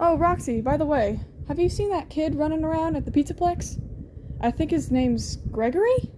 Oh, Roxy, by the way, have you seen that kid running around at the Pizzaplex? I think his name's Gregory?